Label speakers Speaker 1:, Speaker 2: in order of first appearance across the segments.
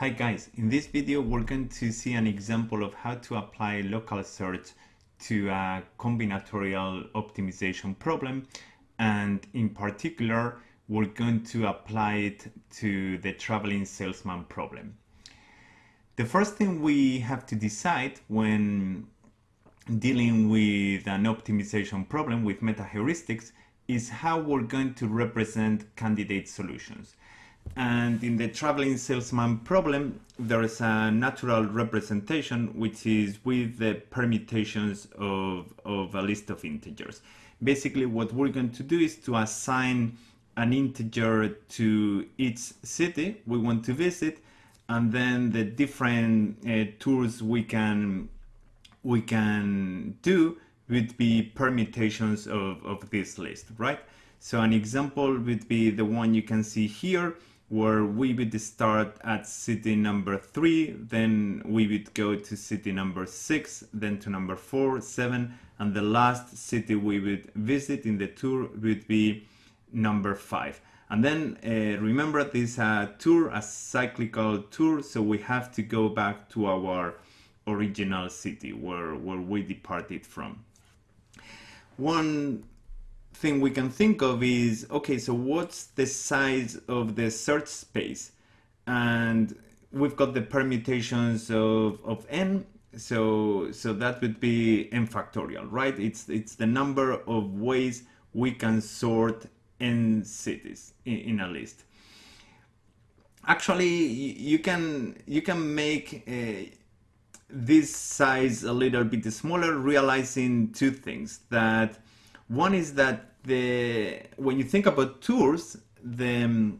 Speaker 1: Hi guys, in this video we're going to see an example of how to apply local search to a combinatorial optimization problem and in particular we're going to apply it to the traveling salesman problem. The first thing we have to decide when dealing with an optimization problem with meta heuristics is how we're going to represent candidate solutions. And in the traveling salesman problem, there is a natural representation, which is with the permutations of, of a list of integers. Basically, what we're going to do is to assign an integer to each city we want to visit, and then the different uh, tours we can we can do would be permutations of, of this list, right? So an example would be the one you can see here, where we would start at city number three, then we would go to city number six, then to number four, seven, and the last city we would visit in the tour would be number five. And then uh, remember this uh, tour, a cyclical tour, so we have to go back to our original city where, where we departed from. One thing we can think of is, okay, so what's the size of the search space? And we've got the permutations of, of n, so, so that would be n factorial, right? It's, it's the number of ways we can sort n cities in, in a list. Actually, you can, you can make uh, this size a little bit smaller, realizing two things. That one is that the when you think about tours, the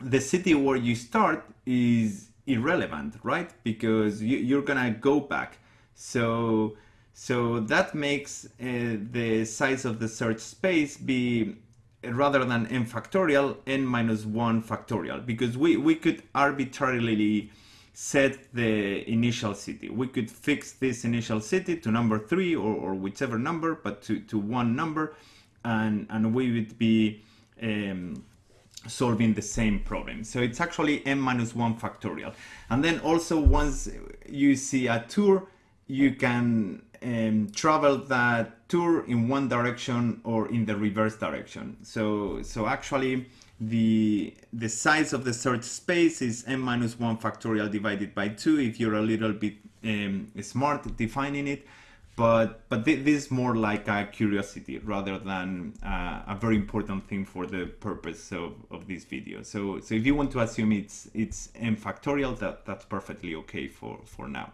Speaker 1: the city where you start is irrelevant, right? Because you, you're gonna go back. So so that makes uh, the size of the search space be rather than n factorial, n minus 1 factorial, because we, we could arbitrarily set the initial city. We could fix this initial city to number 3 or, or whichever number, but to, to one number, and, and we would be um, solving the same problem. So it's actually n minus 1 factorial. And then also once you see a tour, you can um, travel that tour in one direction or in the reverse direction. So, so actually the, the size of the search space is n minus 1 factorial divided by 2 if you're a little bit um, smart defining it but but this is more like a curiosity rather than uh, a very important thing for the purpose of, of this video. So so if you want to assume it's it's n factorial, that that's perfectly okay for for now.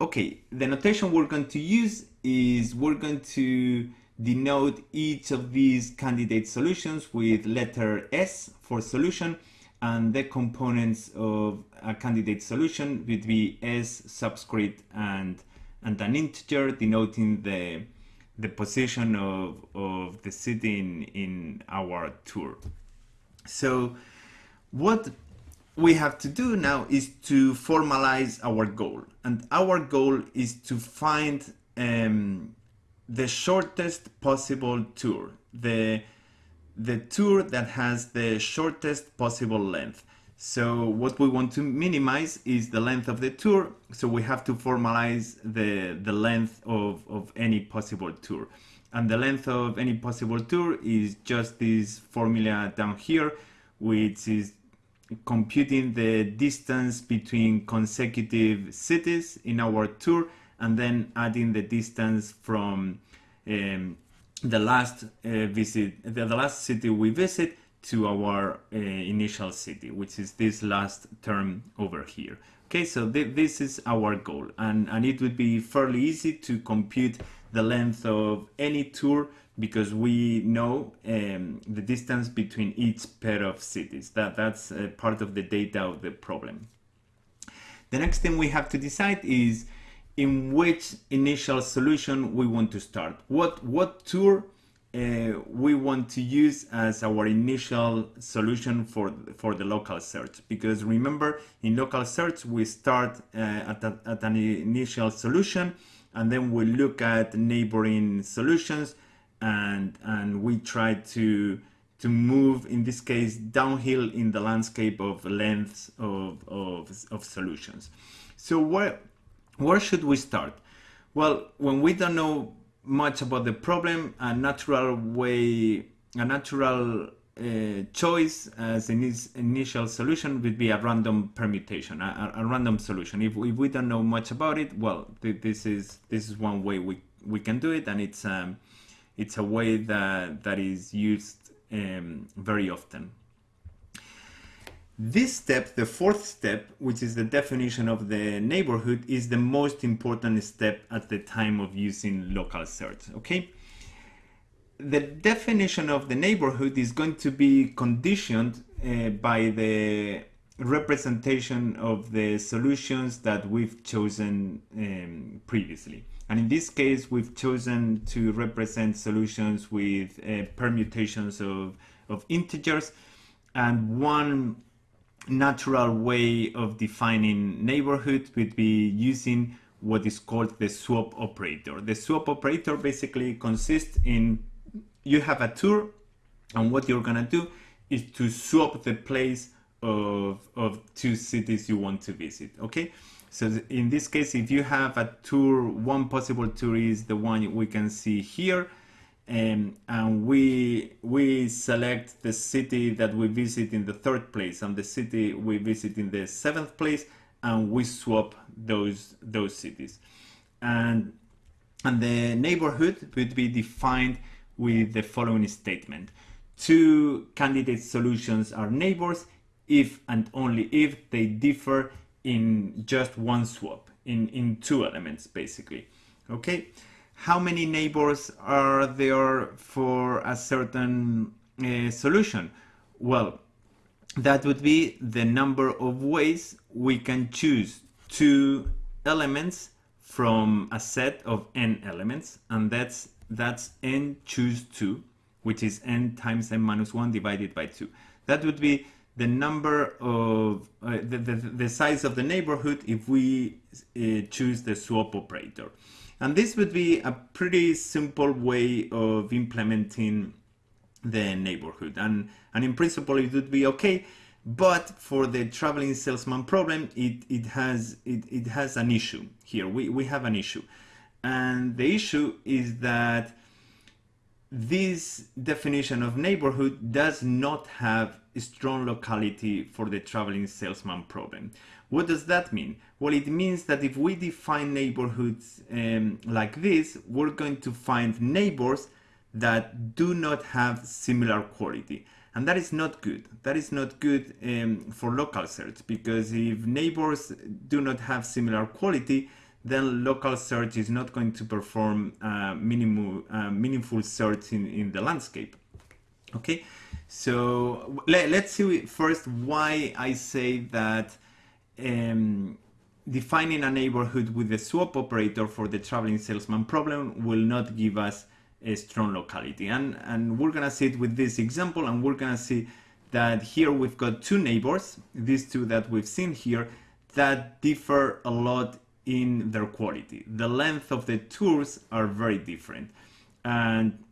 Speaker 1: Okay, the notation we're going to use is we're going to denote each of these candidate solutions with letter S for solution and the components of a candidate solution would be S subscript and and an integer denoting the the position of, of the city in, in our tour. So what we have to do now is to formalize our goal. And our goal is to find um, the shortest possible tour, the, the tour that has the shortest possible length. So what we want to minimize is the length of the tour. So we have to formalize the, the length of, of any possible tour. And the length of any possible tour is just this formula down here, which is computing the distance between consecutive cities in our tour and then adding the distance from um, the last uh, visit, the, the last city we visit to our uh, initial city, which is this last term over here. Okay, so th this is our goal and, and it would be fairly easy to compute the length of any tour because we know um, the distance between each pair of cities. That, that's uh, part of the data of the problem. The next thing we have to decide is in which initial solution we want to start. What, what tour uh, we want to use as our initial solution for, for the local search. Because remember, in local search, we start uh, at, a, at an initial solution, and then we look at neighboring solutions, and, and we try to, to move, in this case, downhill in the landscape of lengths of, of, of solutions. So where, where should we start? Well, when we don't know much about the problem, a natural way, a natural uh, choice as an initial solution would be a random permutation, a, a, random solution. If, if we don't know much about it, well, th this is this is one way we, we can do it, and it's um, it's a way that that is used um, very often. This step, the fourth step, which is the definition of the neighborhood, is the most important step at the time of using local search. Okay the definition of the neighborhood is going to be conditioned uh, by the representation of the solutions that we've chosen um, previously. And in this case, we've chosen to represent solutions with uh, permutations of, of integers. And one natural way of defining neighborhood would be using what is called the swap operator. The swap operator basically consists in you have a tour and what you're gonna do is to swap the place of, of two cities you want to visit okay so in this case if you have a tour one possible tour is the one we can see here um, and we we select the city that we visit in the third place and the city we visit in the seventh place and we swap those those cities and and the neighborhood would be defined with the following statement. Two candidate solutions are neighbors if and only if they differ in just one swap, in, in two elements basically. Okay, how many neighbors are there for a certain uh, solution? Well, that would be the number of ways we can choose two elements from a set of n elements and that's that's n choose 2, which is n times n minus 1 divided by 2. That would be the number of uh, the, the, the, size of the neighborhood if we uh, choose the swap operator. And this would be a pretty simple way of implementing the neighborhood. And, and in principle, it would be okay. But for the traveling salesman problem, it, it, has, it, it has an issue here. We, we have an issue. And the issue is that this definition of neighborhood does not have strong locality for the traveling salesman problem. What does that mean? Well, it means that if we define neighborhoods um, like this, we're going to find neighbors that do not have similar quality. And that is not good. That is not good um, for local search because if neighbors do not have similar quality, then local search is not going to perform uh, minimal, uh, meaningful search in, in the landscape. Okay, so let, us see first why I say that um, defining a neighborhood with the swap operator for the traveling salesman problem will not give us a strong locality. And, and we're gonna see it with this example and we're gonna see that here we've got two neighbors, these two that we've seen here, that differ a lot in their quality. The length of the tours are very different. And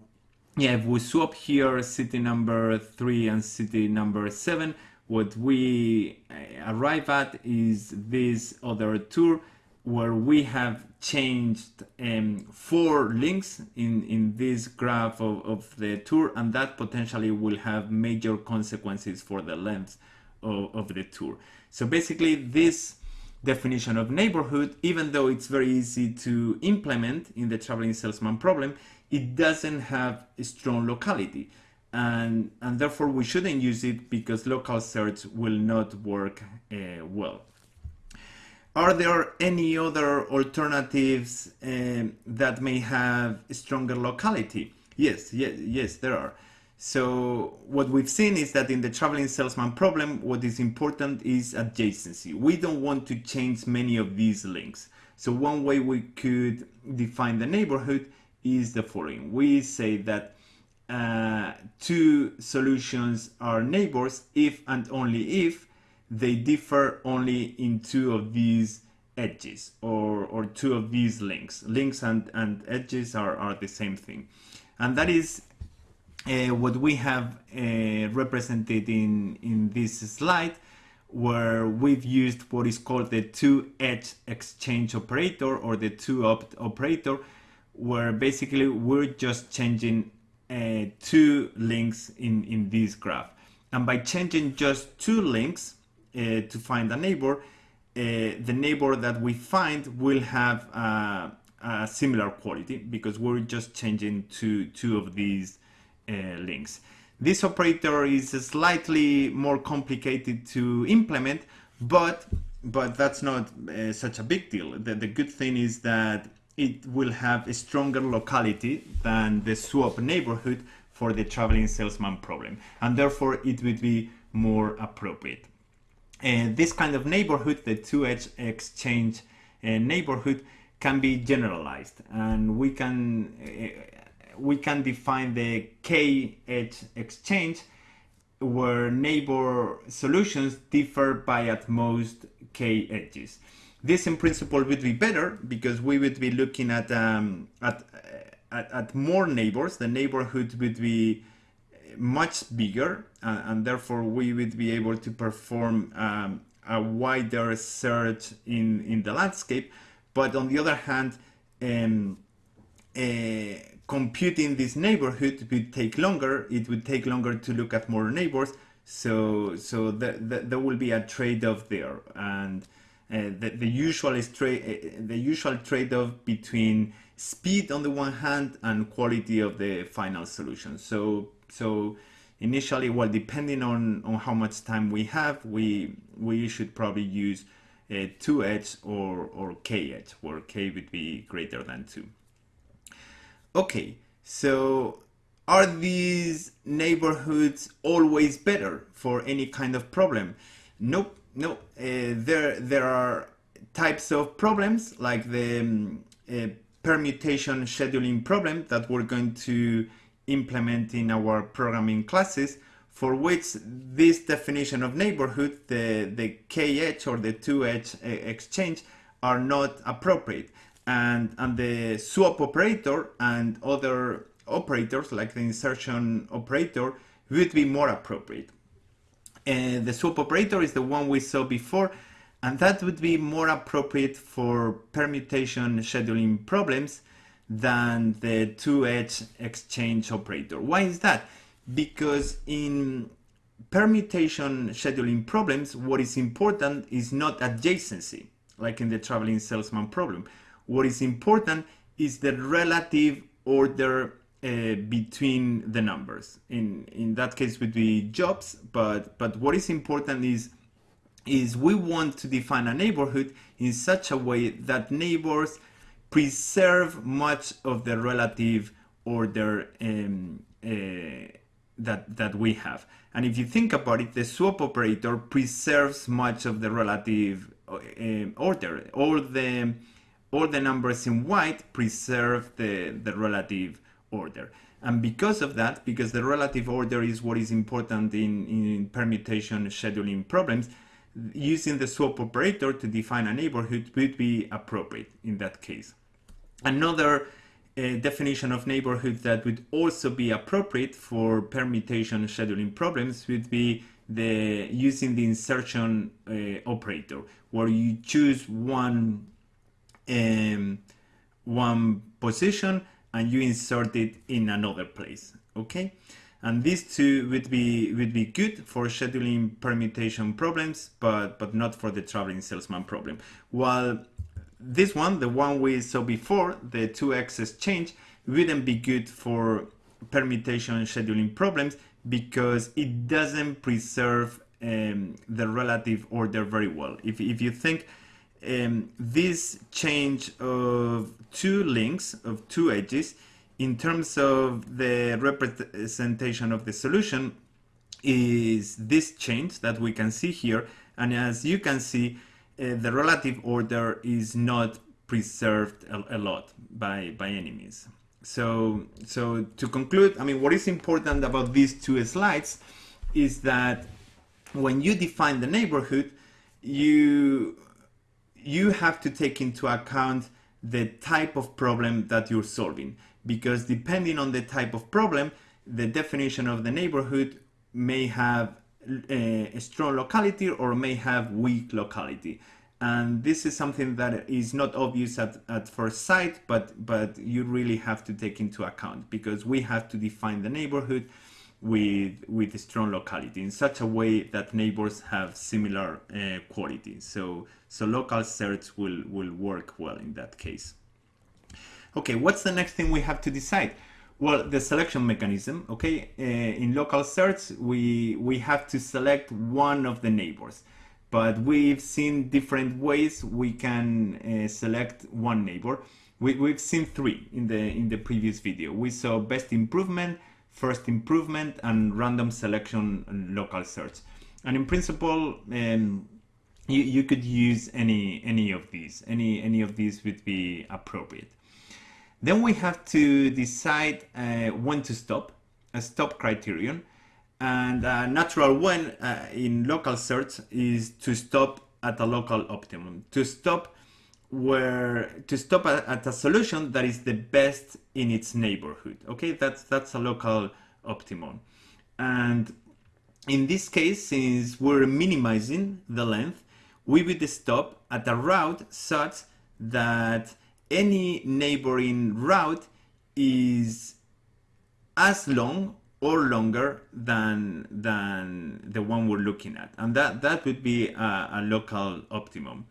Speaker 1: yeah, if we swap here city number three and city number seven, what we arrive at is this other tour where we have changed um, four links in, in this graph of, of the tour and that potentially will have major consequences for the length of, of the tour. So basically this definition of neighborhood, even though it's very easy to implement in the traveling salesman problem, it doesn't have a strong locality. And, and therefore we shouldn't use it because local search will not work uh, well. Are there any other alternatives uh, that may have stronger locality? Yes, yes, yes, there are. So what we've seen is that in the traveling salesman problem, what is important is adjacency. We don't want to change many of these links. So one way we could define the neighborhood is the following. We say that uh, two solutions are neighbors if and only if they differ only in two of these edges or, or two of these links. Links and, and edges are, are the same thing. And that is uh, what we have uh, represented in, in this slide where we've used what is called the two-edge exchange operator or the two-opt operator where basically we're just changing uh, two links in, in this graph. And by changing just two links uh, to find a neighbor, uh, the neighbor that we find will have uh, a similar quality because we're just changing two, two of these uh, links. This operator is slightly more complicated to implement, but but that's not uh, such a big deal. The, the good thing is that it will have a stronger locality than the swap neighborhood for the traveling salesman problem and therefore it would be more appropriate. And this kind of neighborhood, the two-edge exchange uh, neighborhood can be generalized and we can uh, we can define the k-edge exchange where neighbor solutions differ by at most k edges. This in principle would be better because we would be looking at, um, at, at, at, more neighbors. The neighborhood would be much bigger uh, and therefore we would be able to perform um, a wider search in, in the landscape. But on the other hand, um, uh, computing this neighborhood would take longer. It would take longer to look at more neighbors. So, so the, the, there will be a trade-off there. And the, the usual trade uh, the usual trade-off between speed on the one hand and quality of the final solution. So so initially, well, depending on on how much time we have, we we should probably use a uh, two edge or or k edge, where k would be greater than two. Okay, so are these neighborhoods always better for any kind of problem? Nope no, uh, there there are types of problems like the um, uh, permutation scheduling problem that we're going to implement in our programming classes for which this definition of neighborhood, the, the k-edge or the two-edge uh, exchange are not appropriate. And, and the swap operator and other operators like the insertion operator would be more appropriate. The swap operator is the one we saw before, and that would be more appropriate for permutation scheduling problems than the two-edge exchange operator. Why is that? Because in permutation scheduling problems, what is important is not adjacency, like in the traveling salesman problem. What is important is the relative order uh, between the numbers. In in that case would be jobs, but but what is important is is we want to define a neighborhood in such a way that neighbors preserve much of the relative order um, uh, that that we have. And if you think about it, the swap operator preserves much of the relative uh, order. All the all the numbers in white preserve the the relative order. And because of that, because the relative order is what is important in, in permutation scheduling problems, using the swap operator to define a neighborhood would be appropriate in that case. Another uh, definition of neighborhood that would also be appropriate for permutation scheduling problems would be the using the insertion uh, operator, where you choose one um, one position and you insert it in another place okay? And these two would be would be good for scheduling permutation problems but but not for the traveling salesman problem. While this one the one we saw before the 2-edge exchange wouldn't be good for permutation scheduling problems because it doesn't preserve um, the relative order very well. If, if you think um, this change of two links of two edges in terms of the representation of the solution is this change that we can see here. And as you can see uh, the relative order is not preserved a, a, lot by by means so so to conclude i mean what is important about these two slides is that when you define the neighborhood you you have to take into account the type of problem that you're solving because depending on the type of problem the definition of the neighborhood may have a, a strong locality or may have weak locality. And this is something that is not obvious at, at first sight, but, but you really have to take into account because we have to define the neighborhood with, with strong locality in such a way that neighbors have similar uh, quality. So, so local search will, will work well in that case. Okay, what's the next thing we have to decide? Well, the selection mechanism, okay? Uh, in local search, we, we have to select one of the neighbors, but we've seen different ways we can uh, select one neighbor. We, we've seen three in the, in the previous video. We saw best improvement, first improvement, and random selection local search. And in principle, um, you, you could use any, any of these. Any, any of these would be appropriate. Then we have to decide uh, when to stop, a stop criterion. And a natural one uh, in local search is to stop at a local optimum, to stop where to stop at, at, a solution that is the best in its neighborhood. Okay, that's that's a local optimum. And in this case, since we're minimizing the length, we would stop at a route such that any neighboring route is as long or longer than than the one we're looking at and that that would be a, a, local optimum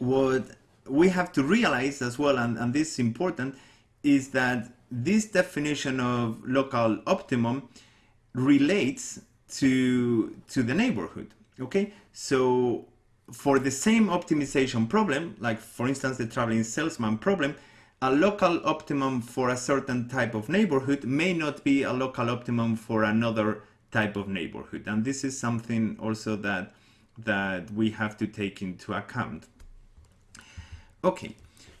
Speaker 1: what we have to realize as well and, and this is important is that this definition of local optimum relates to to the neighborhood okay so for the same optimization problem, like for instance the traveling salesman problem, a local optimum for a certain type of neighborhood may not be a local optimum for another type of neighborhood. And this is something also that, that we have to take into account. Okay,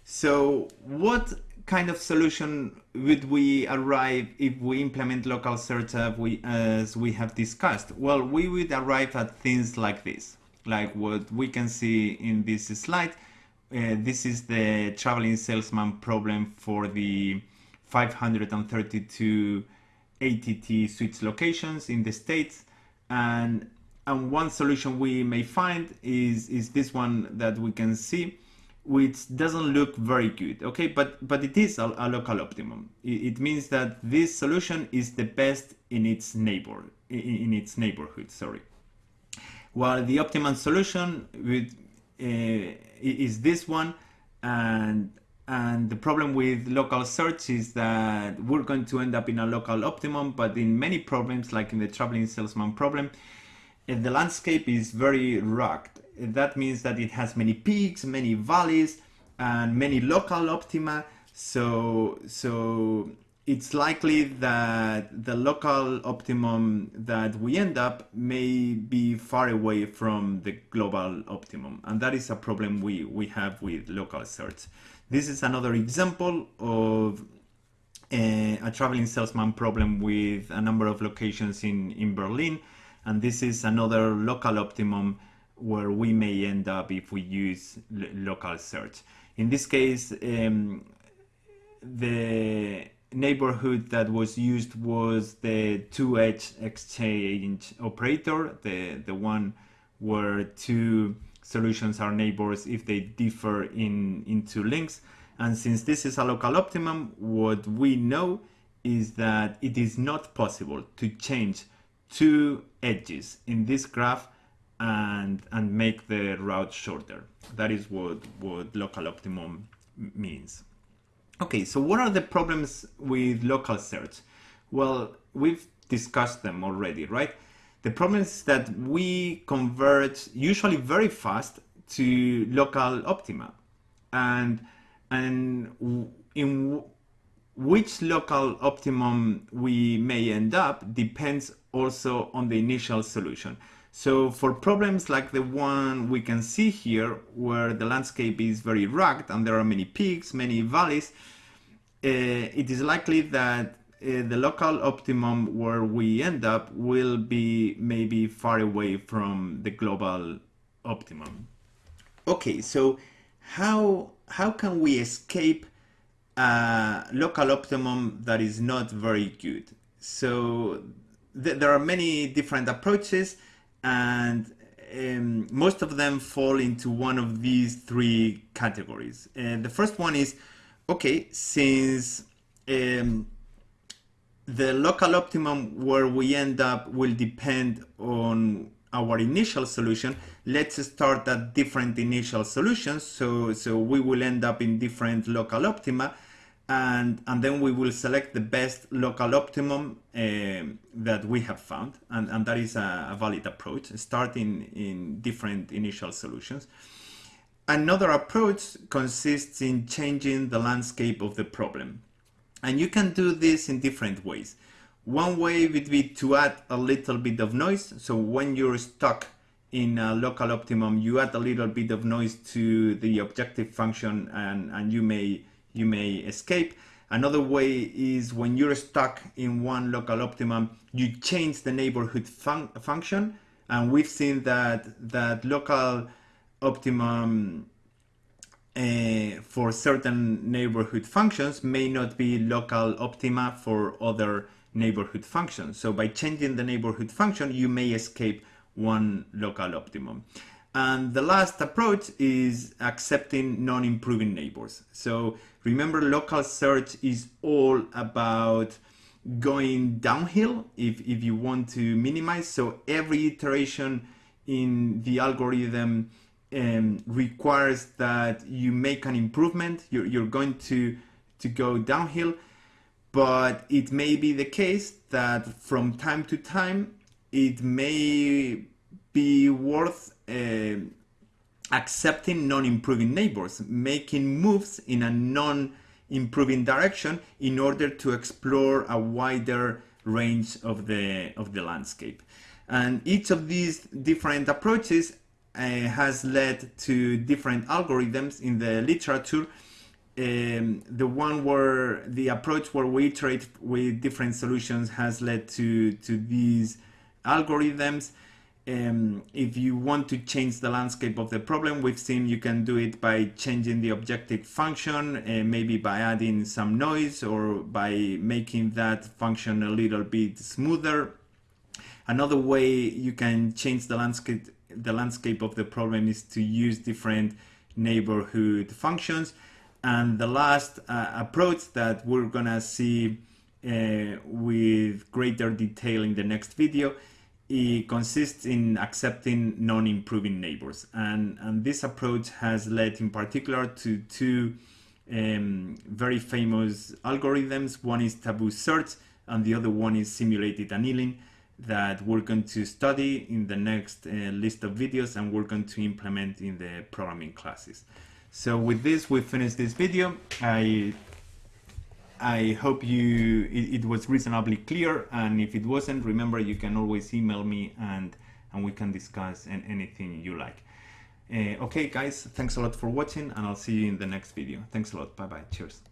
Speaker 1: so what kind of solution would we arrive if we implement local search as we, as we have discussed? Well, we would arrive at things like this like what we can see in this slide. Uh, this is the traveling salesman problem for the 532 ATT switch locations in the States. And, and one solution we may find is, is this one that we can see, which doesn't look very good, okay? But, but it is a, a local optimum. It, it, means that this solution is the best in its neighbor, in, in its neighborhood, sorry. While the optimum solution with, uh, is this one, and and the problem with local search is that we're going to end up in a local optimum, but in many problems, like in the traveling salesman problem, uh, the landscape is very rugged. That means that it has many peaks, many valleys, and many local optima. So, so it's likely that the local optimum that we end up may be far away from the global optimum. And that is a problem we, we have with local search. This is another example of a, a traveling salesman problem with a number of locations in, in Berlin. And this is another local optimum where we may end up if we use local search. In this case, um, the neighborhood that was used was the two-edge exchange operator, the, the one where two solutions are neighbors if they differ in in two links. And since this is a local optimum, what we know is that it is not possible to change two edges in this graph and and make the route shorter. That is what, what local optimum means. Okay, so what are the problems with local search? Well, we've discussed them already, right? The problem is that we convert usually very fast to local optima. And, and in which local optimum we may end up depends also on the initial solution. So for problems like the one we can see here, where the landscape is very rugged and there are many peaks, many valleys, uh, it is likely that uh, the local optimum where we end up will be maybe far away from the global optimum. Okay, so how, how can we escape a local optimum that is not very good. So th there are many different approaches and um, most of them fall into one of these three categories. Uh, the first one is, okay, since um, the local optimum where we end up will depend on our initial solution, let's start at different initial solutions. So, so we will end up in different local optima and, and then we will select the best local optimum uh, that we have found. And, and that is a, a valid approach, starting in different initial solutions. Another approach consists in changing the landscape of the problem. And you can do this in different ways. One way would be to add a little bit of noise. So when you're stuck in a local optimum, you add a little bit of noise to the objective function and, and you may you may escape. Another way is when you're stuck in one local optimum, you change the neighborhood fun function. And we've seen that, that local optimum uh, for certain neighborhood functions may not be local optima for other neighborhood functions. So by changing the neighborhood function, you may escape one local optimum. And the last approach is accepting non-improving neighbors. So remember local search is all about going downhill if, if you want to minimize. So every iteration in the algorithm um, requires that you make an improvement. You're, you're going to, to go downhill, but it may be the case that from time to time, it may be worth uh, accepting non-improving neighbors, making moves in a non-improving direction in order to explore a wider range of the, of the landscape. And each of these different approaches uh, has led to different algorithms in the literature. Um, the one where the approach where we iterate with different solutions has led to, to these algorithms um, if you want to change the landscape of the problem, we've seen you can do it by changing the objective function, uh, maybe by adding some noise or by making that function a little bit smoother. Another way you can change the landscape, the landscape of the problem is to use different neighborhood functions. And the last uh, approach that we're gonna see uh, with greater detail in the next video it consists in accepting non-improving neighbors. And, and this approach has led in particular to two um, very famous algorithms. One is taboo search and the other one is simulated annealing that we're going to study in the next uh, list of videos and we're going to implement in the programming classes. So with this, we finish this video. I I hope you it, it, was reasonably clear and if it wasn't remember you can always email me and and we can discuss and anything you like. Uh, okay guys thanks a lot for watching and I'll see you in the next video. Thanks a lot. Bye bye cheers